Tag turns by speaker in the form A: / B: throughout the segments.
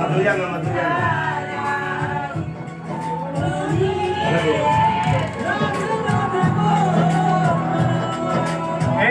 A: మధురంగ మధురంగ
B: ఏ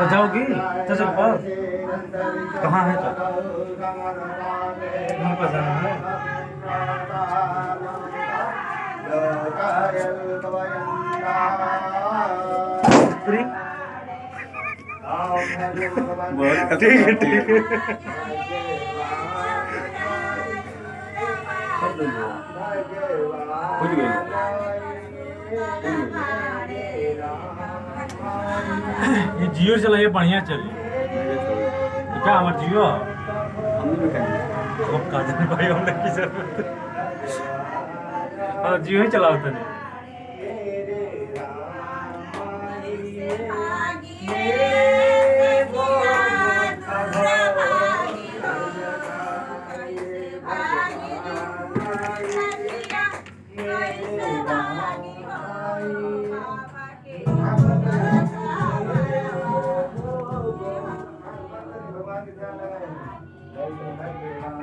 B: جاؤ گی؟ تجربہ۔
A: کہاں ہے تو؟
B: وہاں پر جانا ہے۔
C: کچھ گئی۔
B: یہ جیو چلا یہ بڑھیا چلی کیا ہمارا جیو خوب کا بھائی ہم کی ضرورت ہاں جیو ہی چلا تو نہیں
A: Thank you.